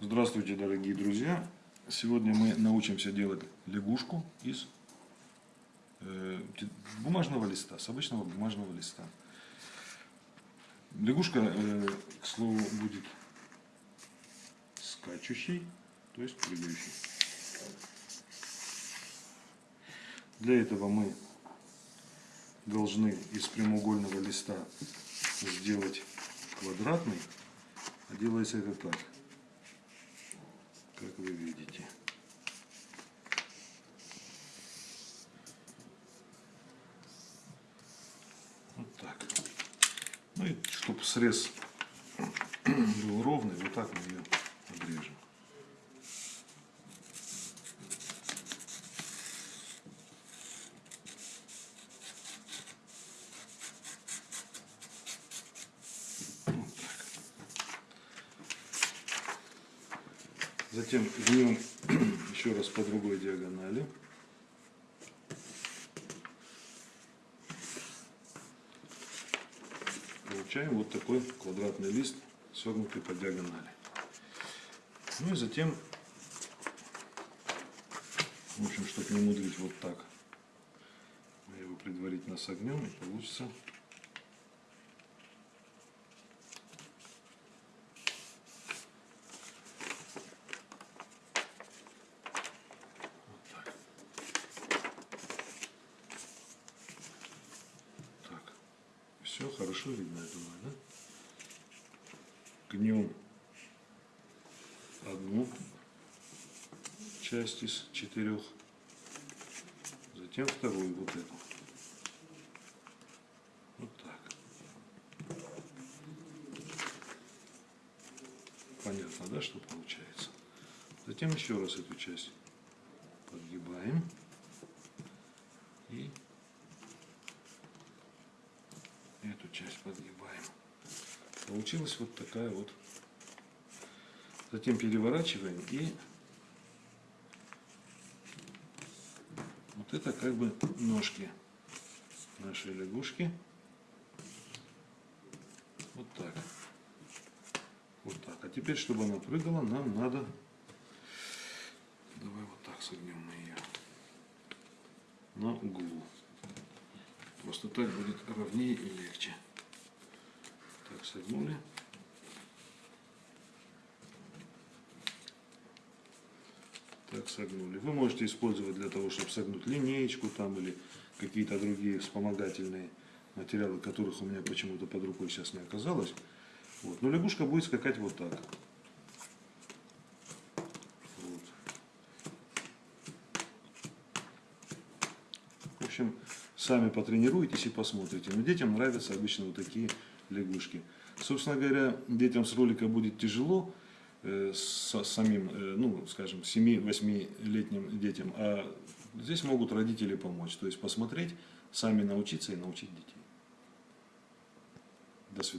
Здравствуйте, дорогие друзья! Сегодня мы научимся делать лягушку из э, бумажного листа, с обычного бумажного листа. Лягушка, э, к слову, будет скачущей, то есть прыгающей. Для этого мы должны из прямоугольного листа сделать квадратный, а делается это так – как вы видите. Вот так. Ну и чтобы срез был ровный, вот так мы ее Затем гнем еще раз по другой диагонали. Получаем вот такой квадратный лист, согнутый по диагонали. Ну и затем, в общем, чтобы не мудрить вот так, мы его предварительно согнем и получится Все хорошо видно, я думаю, да? Гнем одну часть из четырех, затем вторую, вот эту. Вот так. Понятно, да, что получается? Затем еще раз эту часть подгибаем и эту часть подгибаем. Получилась вот такая вот. Затем переворачиваем и вот это как бы ножки нашей лягушки. Вот так. Вот так. А теперь, чтобы она прыгала, нам надо... Давай вот так согнем мы ее. На углу. Просто так будет ровнее и легче. Так, согнули. Так, согнули. Вы можете использовать для того, чтобы согнуть линеечку там или какие-то другие вспомогательные материалы, которых у меня почему-то под рукой сейчас не оказалось. Вот. Но лягушка будет скакать вот так. Общем, Сами потренируйтесь и посмотрите. Но детям нравятся обычно вот такие лягушки. Собственно говоря, детям с ролика будет тяжело, э, с самим, э, ну, скажем, 7-8-летним детям, а здесь могут родители помочь. То есть посмотреть, сами научиться и научить детей. До свидания.